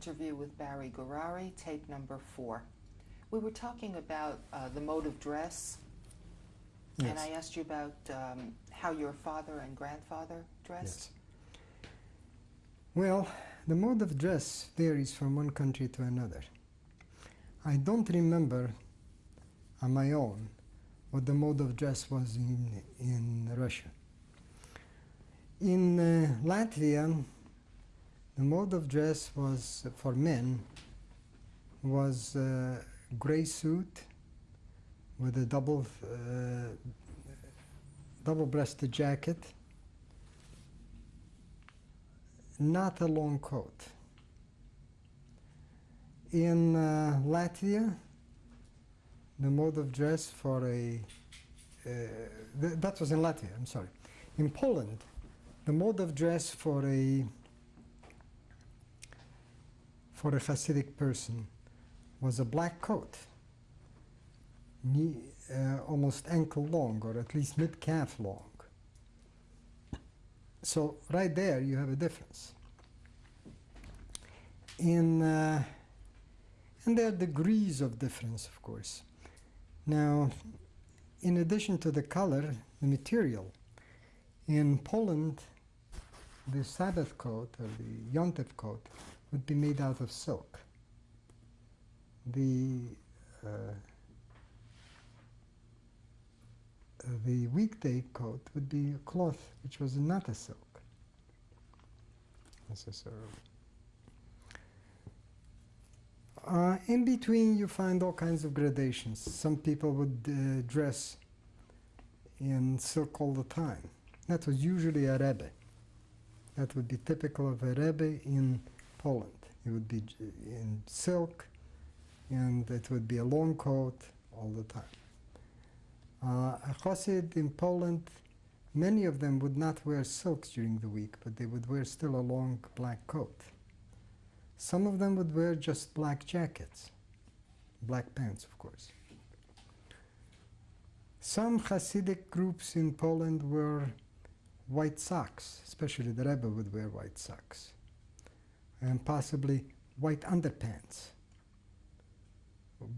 interview with Barry Gourary, tape number four. We were talking about uh, the mode of dress, and I asked you about um, how your father and grandfather dressed. Yes. Well, the mode of dress varies from one country to another. I don't remember on my own what the mode of dress was in, in Russia. In uh, Latvia, the mode of dress was for men was a gray suit with a double uh, double-breasted jacket not a long coat. In uh, Latvia, the mode of dress for a uh, th- that was in Latvia. I'm sorry. In Poland, the mode of dress for a for a Hasidic person was a black coat, knee, uh, almost ankle long, or at least mid calf long. So right there you have a difference. In uh, and there are degrees of difference, of course. Now, in addition to the color, the material, in Poland, the Sabbath coat or the Yontif coat would be made out of silk. The uh, the weekday coat would be a cloth which was not a silk necessarily. Uh, in between, you find all kinds of gradations. Some people would uh, dress in silk all the time. That was usually a rebbe. That would be typical of a rebbe in Poland. It would be in silk, and it would be a long coat all the time. Uh, a Chassid in Poland, many of them would not wear silks during the week, but they would wear still a long black coat. Some of them would wear just black jackets, black pants, of course. Some Hasidic groups in Poland wore white socks, especially the Rebbe would wear white socks, and possibly white underpants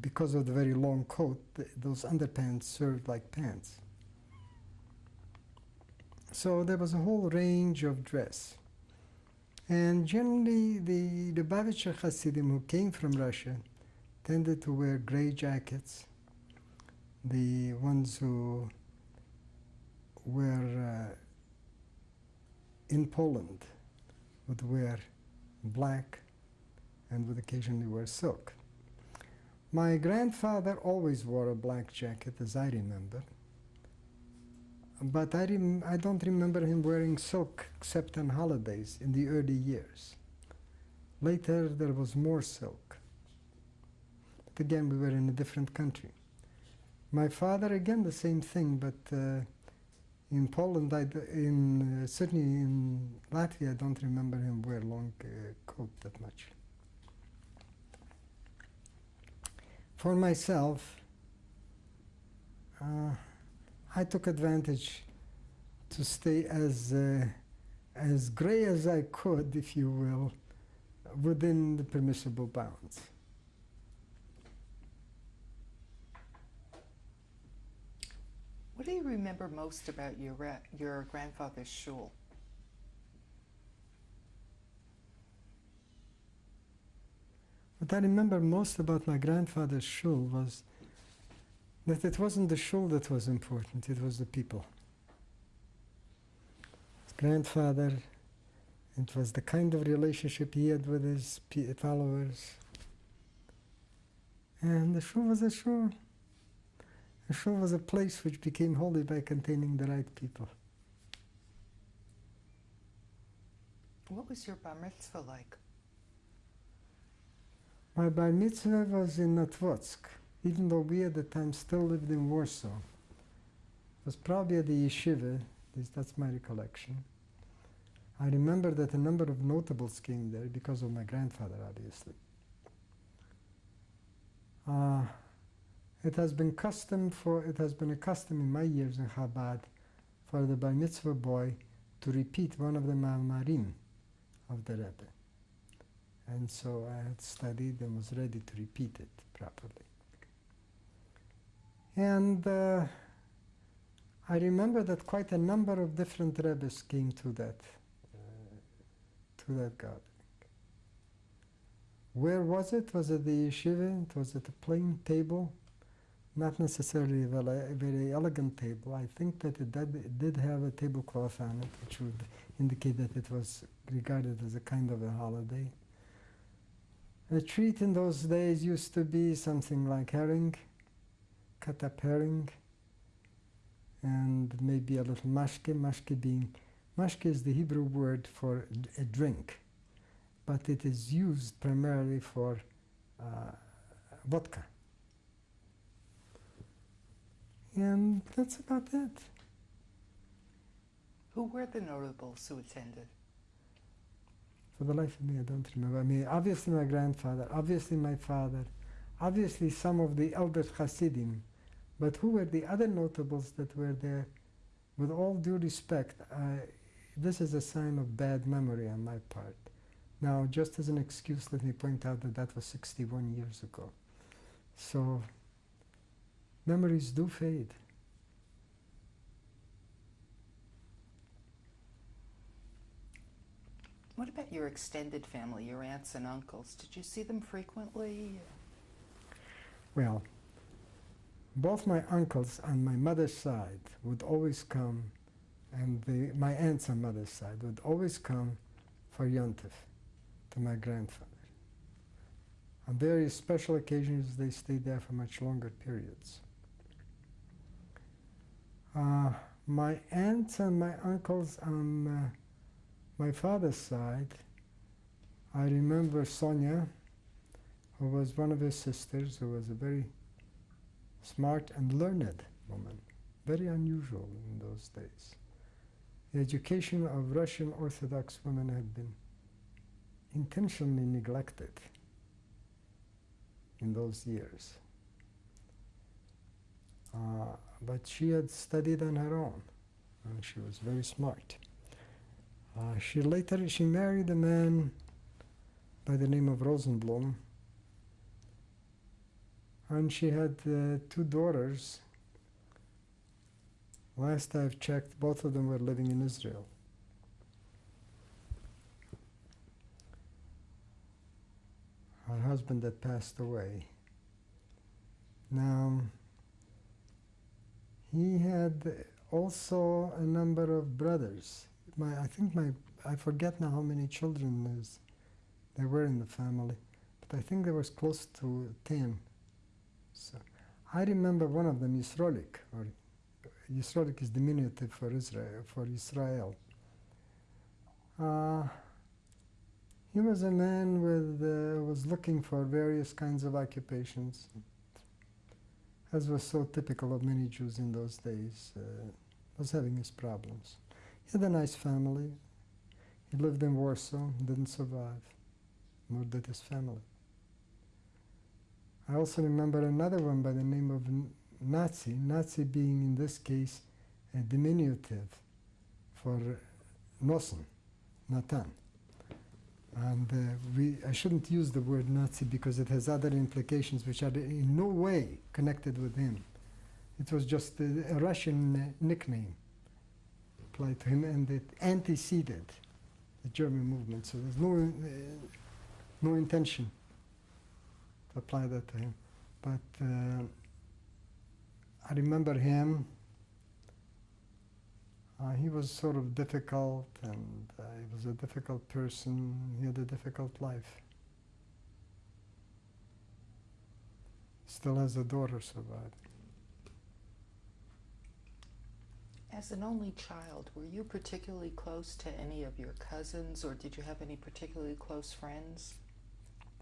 because of the very long coat, th- those underpants served like pants. So there was a whole range of dress. And generally, the Lubavitcher Hasidim who came from Russia tended to wear gray jackets. The ones who were uh, in Poland would wear black and would occasionally wear silk. My grandfather always wore a black jacket, as I remember. But I, rem- I don't remember him wearing silk except on holidays in the early years. Later, there was more silk. But again, we were in a different country. My father, again, the same thing, but uh, in Poland, I in, uh, certainly in Latvia, I don't remember him wear long uh, coat that much. For myself, uh, I took advantage to stay as uh, as gray as I could, if you will, within the permissible bounds. What do you remember most about your your grandfather's shul? What I remember most about my grandfather's shul was that it wasn't the shul that was important, it was the people. His grandfather, it was the kind of relationship he had with his followers. And the shul was a shul. Shul was a place which became holy by containing the right people. What was your bar mitzvah like? My bar mitzvah was in Notvotsk, even though we at the time still lived in Warsaw. It was probably at the yeshiva, that's my recollection. I remember that a number of notables came there because of my grandfather, obviously. Uh, it has been custom for it has been a custom in my years in Chabad for the bar mitzvah boy to repeat one of the ma'amarim of the Rebbe. And so I had studied and was ready to repeat it properly. And uh, I remember that quite a number of different rebbes came to that, uh, to that gathering. Where was it? Was it the yeshiva? It was at a plain table, not necessarily a very, very elegant table. I think that it did, it did have a tablecloth on it, which would indicate that it was regarded as a kind of a holiday. A treat in those days used to be something like herring, cut up herring, and maybe a little mashke. Mashke being, mashke is the Hebrew word for a drink, but it is used primarily for uh, vodka. And that's about it. Who were the notables who attended? For the life of me, I don't remember. I mean, obviously my grandfather, obviously my father, obviously some of the elder Hasidim, but who were the other notables that were there? With all due respect, I, this is a sign of bad memory on my part. Now, just as an excuse, let me point out that that was 61 years ago. So, memories do fade. What about your extended family, your aunts and uncles? Did you see them frequently? Well, both my uncles on my mother's side would always come, and the, my aunts on mother's side would always come for Yontif to my grandfather. On various special occasions, they stayed there for much longer periods. Uh, my aunts and my uncles on uh, my father's side, I remember Sonia, who was one of his sisters, who was a very smart and learned woman, very unusual in those days. The education of Russian Orthodox women had been intentionally neglected in those years. Uh, but she had studied on her own, and she was very smart. Uh, she later she married a man by the name of Rosenblum, and she had uh, two daughters. Last I've checked, both of them were living in Israel. Her husband had passed away. Now, he had also a number of brothers. My, I think my, I forget now how many children there's, there were in the family, but I think there was close to 10. So I remember one of them, Yisrolik, or Yisrolik is diminutive for Israel, for Israel. Uh, he was a man with uh, was looking for various kinds of occupations, as was so typical of many Jews in those days. Uh, was having his problems. He had a nice family. He lived in Warsaw, didn't survive, nor did his family. I also remember another one by the name of Nazi, Nazi being in this case a diminutive for Nosen, Natan. And uh, we, I shouldn't use the word Nazi because it has other implications which are in no way connected with him. It was just a, a Russian uh, nickname applied to him, and it anteceded the German movement. So there's no, uh, no intention to apply that to him. But uh, I remember him. Uh, he was sort of difficult, and uh, he was a difficult person. He had a difficult life. Still has a daughter surviving. As an only child, were you particularly close to any of your cousins, or did you have any particularly close friends?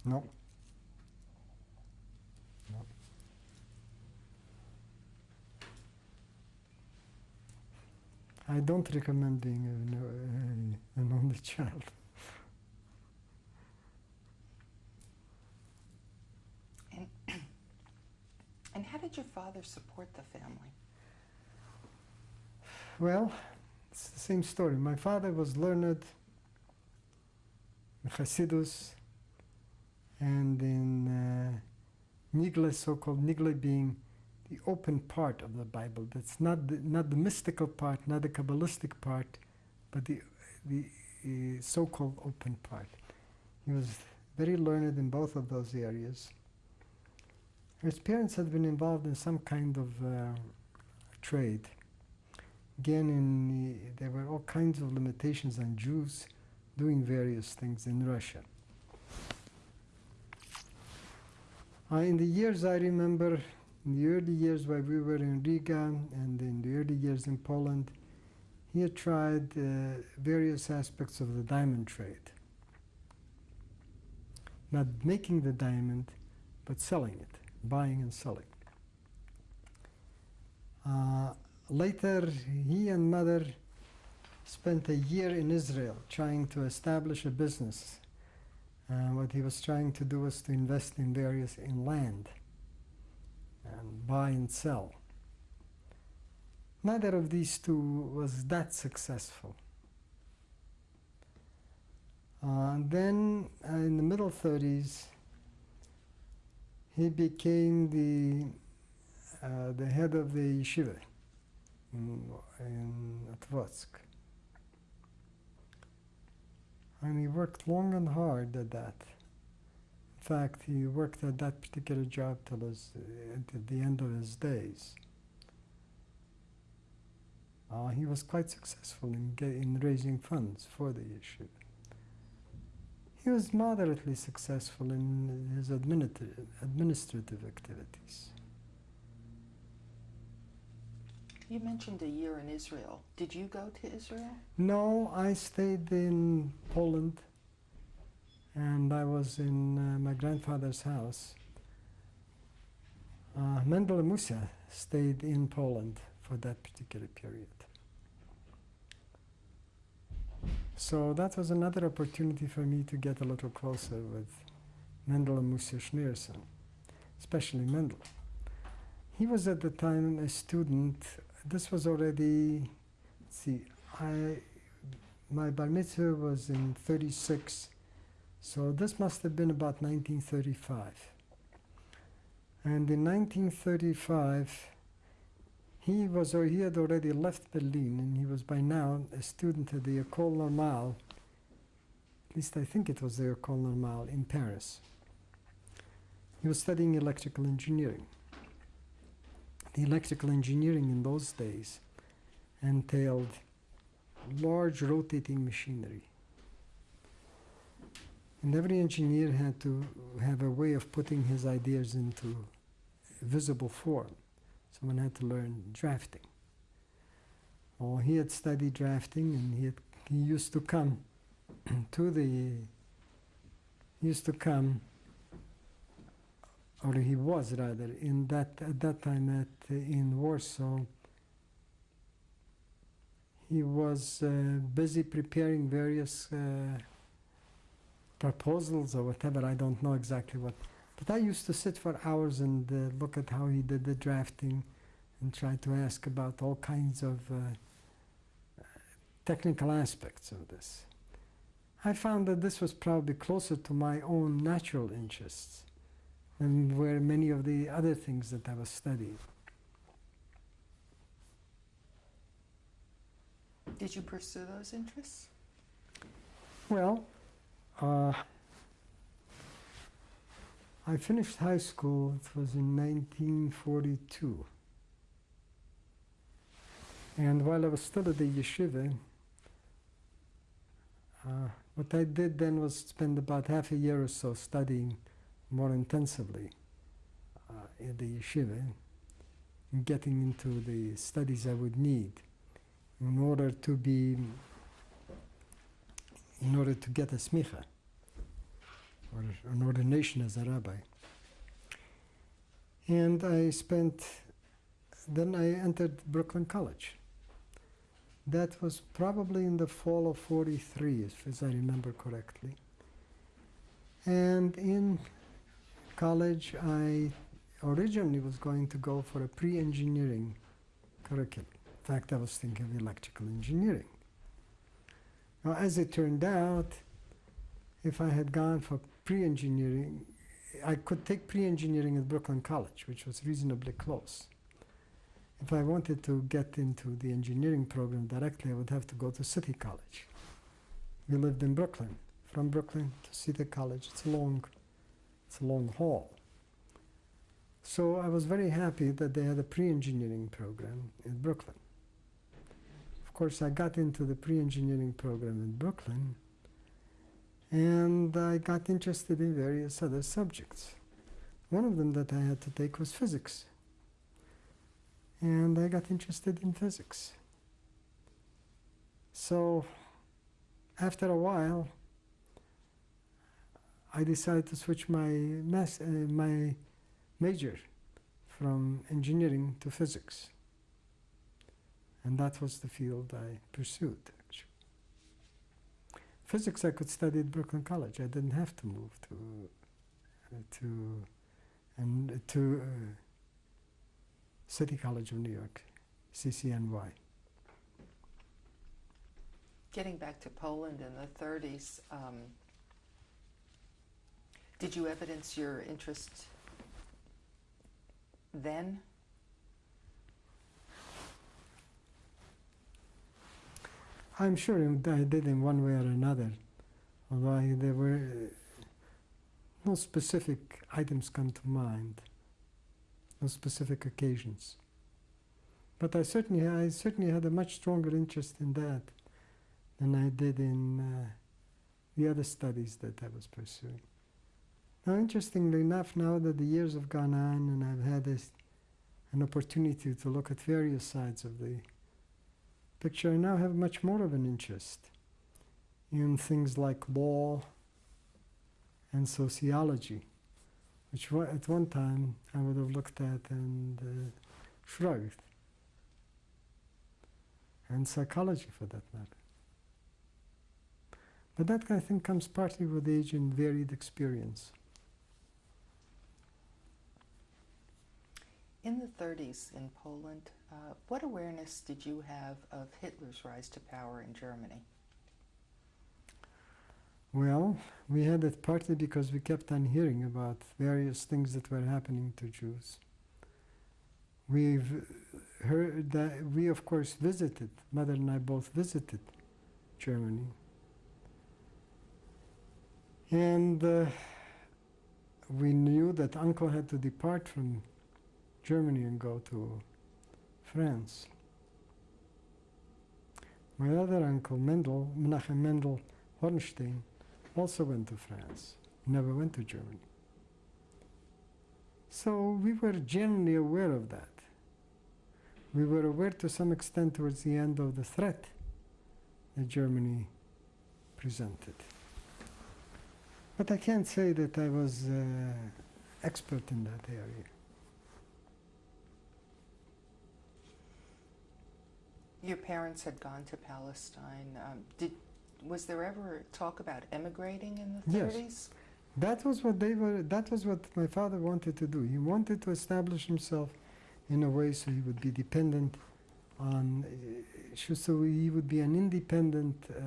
No. No. I don't recommend being a, a, an only child. And, and how did your father support the family? Well, it's the same story. My father was learned, in Hasidus, and in uh, Nigle, so-called Nigle being the open part of the Bible. That's not the, not the mystical part, not the Kabbalistic part, but the, the uh, so-called open part. He was very learned in both of those areas. His parents had been involved in some kind of uh, trade. Again, in the, there were all kinds of limitations on Jews doing various things in Russia. Uh, in the years I remember, in the early years while we were in Riga and in the early years in Poland, he had tried uh, various aspects of the diamond trade. Not making the diamond, but selling it, buying and selling. Uh, later, he and mother spent a year in Israel trying to establish a business. Uh, what he was trying to do was to invest in various in land and buy and sell. Neither of these two was that successful. Uh, then, uh, in the middle 30s, he became the uh, the head of the yeshiva in, in. And he worked long and hard at that. In fact, he worked at that particular job till his, at the end of his days. Uh, he was quite successful in, get, in raising funds for the issue. He was moderately successful in his administrative, administrative activities. You mentioned a year in Israel. Did you go to Israel? No, I stayed in Poland and I was in uh, my grandfather's house. Uh, Mendel Musa stayed in Poland for that particular period. So that was another opportunity for me to get a little closer with Mendel and Musa Schneerson, especially Mendel. He was at the time a student. This was already, see, I, my bar mitzvah was in 36, so this must have been about 1935. And in 1935, he was or he had already left Berlin, and he was by now a student at the École Normale. At least I think it was the École Normale in Paris. He was studying electrical engineering. The electrical engineering in those days entailed large rotating machinery. And every engineer had to have a way of putting his ideas into visible form. Someone had to learn drafting. Or he had studied drafting and he, had, he used to come to the, he used to come, or he was rather, in that, at that time at, in Warsaw, he was uh, busy preparing various uh, proposals or whatever, I don't know exactly what but I used to sit for hours and uh, look at how he did the drafting and try to ask about all kinds of uh, technical aspects of this. I found that this was probably closer to my own natural interests than were many of the other things that I was studying. Did you pursue those interests? Well, uh, I finished high school, it was in 1942. And while I was still at the yeshiva, uh, what I did then was spend about half a year or so studying more intensively uh, at the yeshiva, getting into the studies I would need in order to be, in order to get a smicha or an ordination as a rabbi. And I spent, then I entered Brooklyn College. That was probably in the fall of 43, if- as I remember correctly. And in college, I originally was going to go for a pre-engineering curriculum. In fact, I was thinking of electrical engineering. Now, as it turned out, if I had gone for pre-engineering. I could take pre-engineering at Brooklyn College, which was reasonably close. If I wanted to get into the engineering program directly, I would have to go to City College. We lived in Brooklyn. From Brooklyn to City College, it's a long, it's a long haul. So I was very happy that they had a pre-engineering program in Brooklyn. Of course, I got into the pre-engineering program in Brooklyn, and I got interested in various other subjects. One of them that I had to take was physics, and I got interested in physics. So, after a while, I decided to switch my mass, uh, my major from engineering to physics. And that was the field I pursued. Physics I could study at Brooklyn College. I didn't have to move to, uh, to, and to uh, City College of New York, CCNY. Getting back to Poland in the 30s, um, did you evidence your interest then? I'm sure I did in one way or another, although I, there were uh, no specific items come to mind, no specific occasions. But I certainly, I certainly had a much stronger interest in that than I did in uh, the other studies that I was pursuing. Now, interestingly enough, now that the years have gone on and I've had this, an opportunity to look at various sides of the picture, I now have much more of an interest in things like law and sociology, which at one time I would have looked at and uh, shrugged, and psychology for that matter. But that, I think, comes partly with age and varied experience. In the 30s in Poland, uh, what awareness did you have of Hitler's rise to power in Germany? Well, we had it partly because we kept on hearing about various things that were happening to Jews. We've heard that we, of course, visited, mother and I both visited Germany. And uh, we knew that uncle had to depart from Germany and go to France. My other uncle, Mendel, Menachem Mendel Hornstein, also went to France, never went to Germany. So we were generally aware of that. We were aware to some extent towards the end of the threat that Germany presented. But I can't say that I was uh, expert in that area. Your parents had gone to Palestine. Um, did was there ever talk about emigrating in the 30s? Yes. 30s? That was what they were. That was what my father wanted to do. He wanted to establish himself in a way so he would be dependent on, uh, so he would be an independent uh,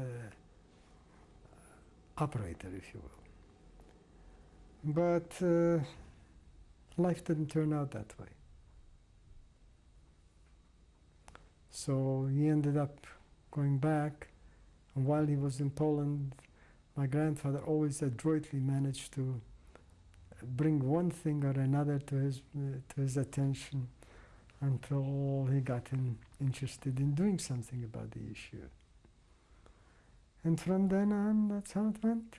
operator, if you will. But uh, life didn't turn out that way. So he ended up going back, and while he was in Poland, my grandfather always adroitly managed to bring one thing or another to his uh, to his attention until he got him interested in doing something about the issue. And from then on, that's how it went.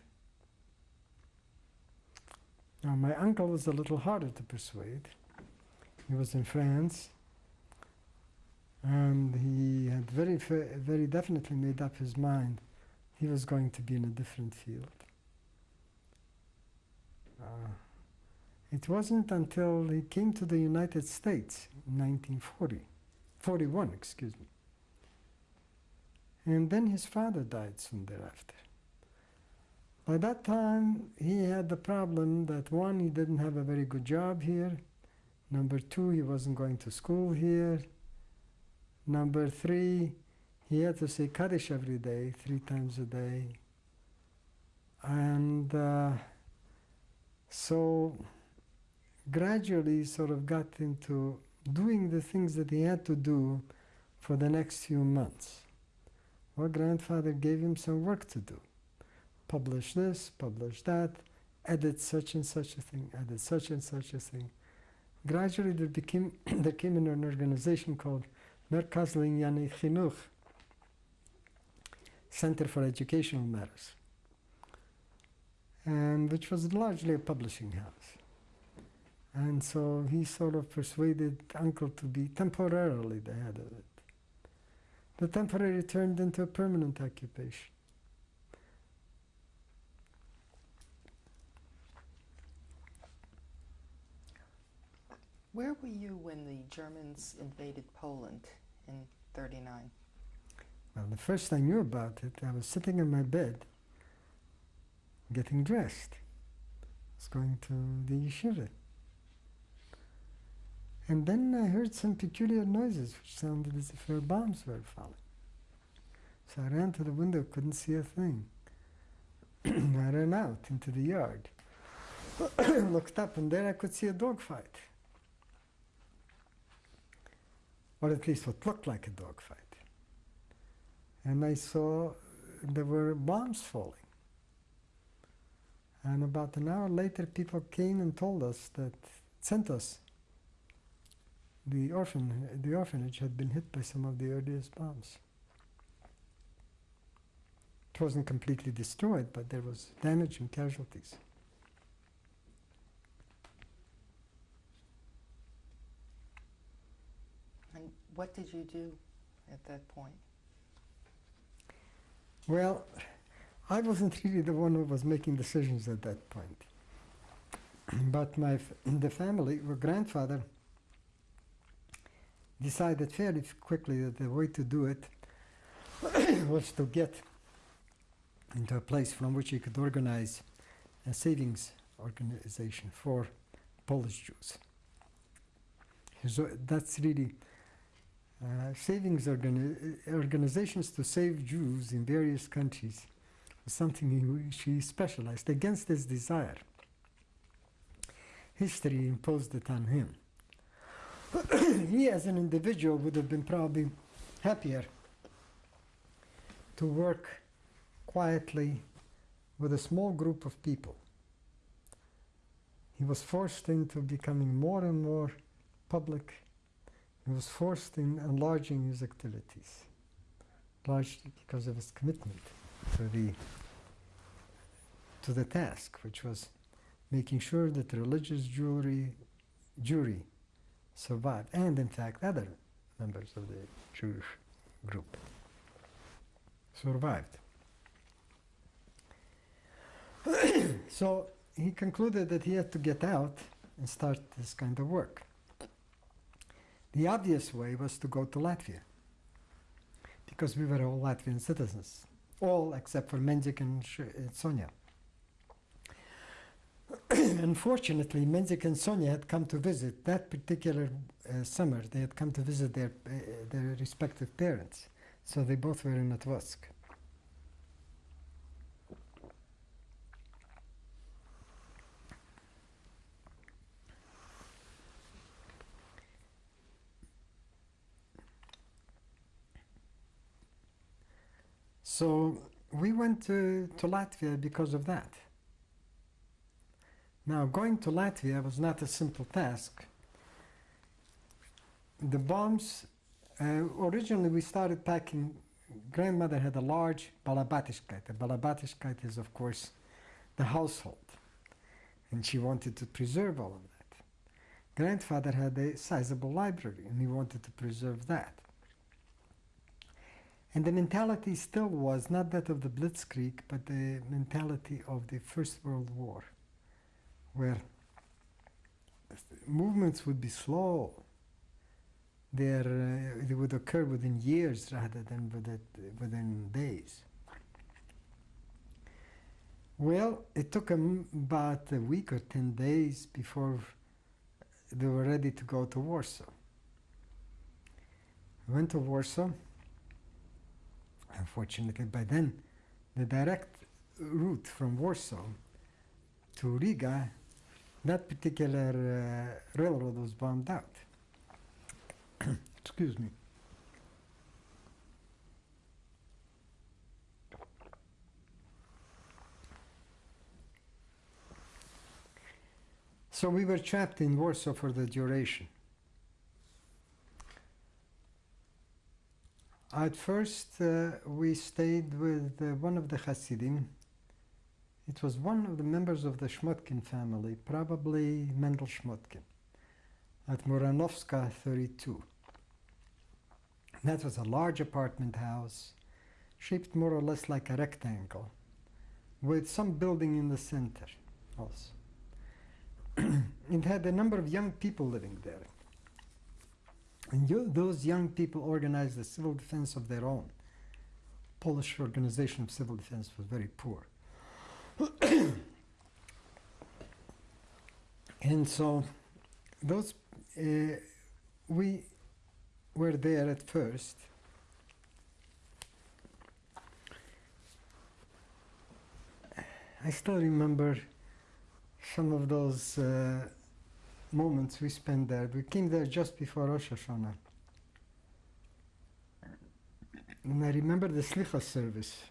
Now, my uncle was a little harder to persuade. He was in France, and he had very, very definitely made up his mind he was going to be in a different field. Uh, it wasn't until he came to the United States in 1940, 41, excuse me. And then his father died soon thereafter. By that time, he had the problem that one, he didn't have a very good job here. Number two, he wasn't going to school here. Number three, he had to say Kaddish every day, three times a day. And uh, So gradually sort of got into doing the things that he had to do for the next few months. Well, grandfather gave him some work to do. Publish this, publish that, edit such and such a thing, edit such and such a thing. Gradually there became there came in an organization called Merkos L'Inyonei Chinuch, Center for Educational Matters, and which was largely a publishing house. And so he sort of persuaded uncle to be temporarily the head of it. The temporary turned into a permanent occupation. Where were you when the Germans invaded Poland in 39? Well, the first I knew about it, I was sitting in my bed, getting dressed. I was going to the yeshiva. And then I heard some peculiar noises which sounded as if bombs were falling. So I ran to the window, couldn't see a thing. I ran out into the yard, looked up, and there I could see a dogfight. Or at least what looked like a dogfight. And I saw there were bombs falling. And about an hour later, people came and told us that, sent us the orphan the orphanage had been hit by some of the earliest bombs. It wasn't completely destroyed, but there was damage and casualties. And what did you do at that point? Well, I wasn't really the one who was making decisions at that point. But my the family, my grandfather, decided fairly quickly that the way to do it was to get into a place from which he could organize a savings organization for Polish Jews. So that's really uh, savings organi- organizations to save Jews in various countries was something in which he specialized against his desire. History imposed it on him. he, as an individual, would have been probably happier to work quietly with a small group of people. He was forced into becoming more and more public. He was forced in enlarging his activities, largely because of his commitment to the to the task, which was making sure that the religious Jewry Jewry survived, and in fact other members of the Jewish group survived. so he concluded that he had to get out and start this kind of work. The obvious way was to go to Latvia, because we were all Latvian citizens, all except for Menzik and Sonia. Unfortunately, Menzik and Sonia had come to visit that particular uh, summer. They had come to visit their uh, their respective parents, so they both were in Matvosk. So we went to, to Latvia because of that. Now, going to Latvia was not a simple task. The bombs, uh, originally we started packing, grandmother had a large balabatiskite. A balabatiskite is, of course, the household. And she wanted to preserve all of that. Grandfather had a sizable library and he wanted to preserve that. And the mentality still was not that of the Blitzkrieg, but the mentality of the First World War, where movements would be slow. They're, uh, they would occur within years rather than within, days. Well, it took them about a week or 10 days before they were ready to go to Warsaw. We went to Warsaw. Unfortunately, by then, the direct route from Warsaw to Riga that particular uh, railroad was bombed out. Excuse me. So we were trapped in Warsaw for the duration. At first, uh, we stayed with uh, one of the Hasidim. It was one of the members of the Shmotkin family, probably Mendel Shmotkin, at Muranovska 32. That was a large apartment house, shaped more or less like a rectangle, with some building in the center also. it had a number of young people living there. And you, those young people organized a civil defense of their own. Polish organization of civil defense was very poor. and so those uh, we were there at first. I still remember some of those uh, moments we spent there. We came there just before Rosh Hashanah. And I remember the Slicha service.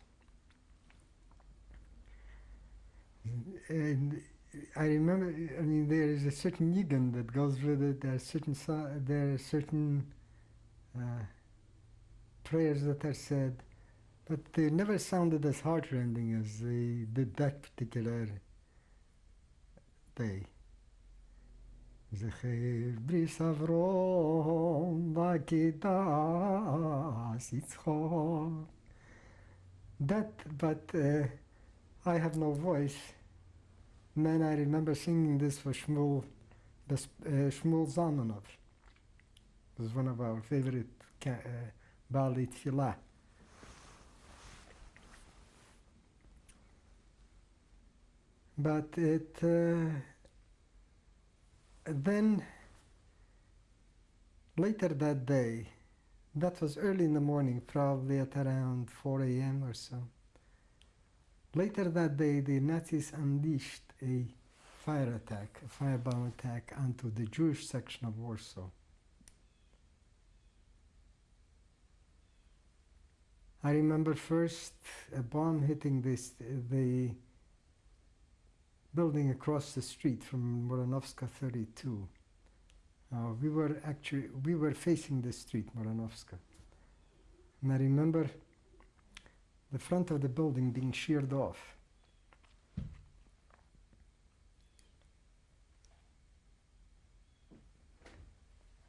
And I remember, I mean, there is a certain yigan that goes with it. There are certain, there are certain uh, prayers that are said, but they never sounded as heartrending as they did that particular day. זכר בריס אברום וכידס יצחוק. That, but uh, I have no voice. Then I remember singing this for Shmuel, uh, Shmuel Zalmanov. It was one of our favorite uh, Bali Tfilah. But it uh, then later that day, that was early in the morning, probably at around 4 a.m. or so. Later that day, the Nazis unleashed a fire attack, a firebomb attack onto the Jewish section of Warsaw. I remember first a bomb hitting this the building across the street from Muranovska 32. Uh, we were actually we were facing the street Muranovska, and I remember the front of the building being sheared off.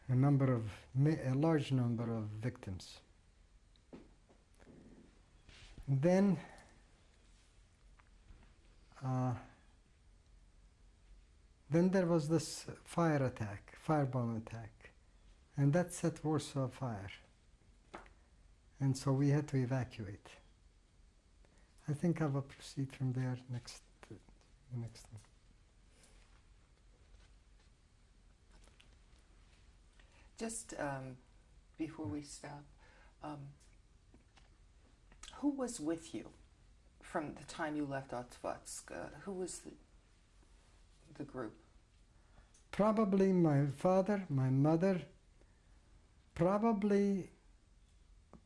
A number of a large number of victims. Then. Uh, then there was this fire attack, firebomb attack, and that set Warsaw afire. And so we had to evacuate. I think I will proceed from there next. Uh, next one. Just um, before we stop, um, who was with you from the time you left Otskotsk? Uh, who was the, the group? Probably my father, my mother, probably,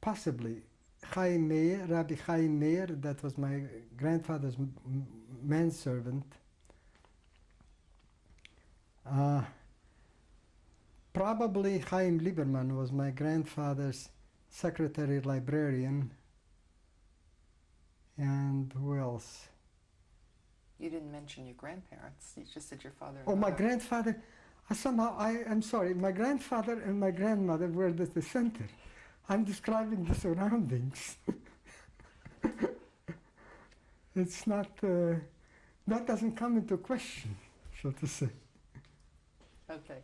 possibly Chaim Meir, Rabbi Chaim Meir, that was my grandfather's manservant. Uh, probably Chaim Lieberman was my grandfather's secretary librarian. And who else? You didn't mention your grandparents. You just said your father. Oh, my grandfather. I somehow, I am sorry. My grandfather and my grandmother were at the center. I'm describing the surroundings. it's not. Uh, that doesn't come into question, so to say. Okay.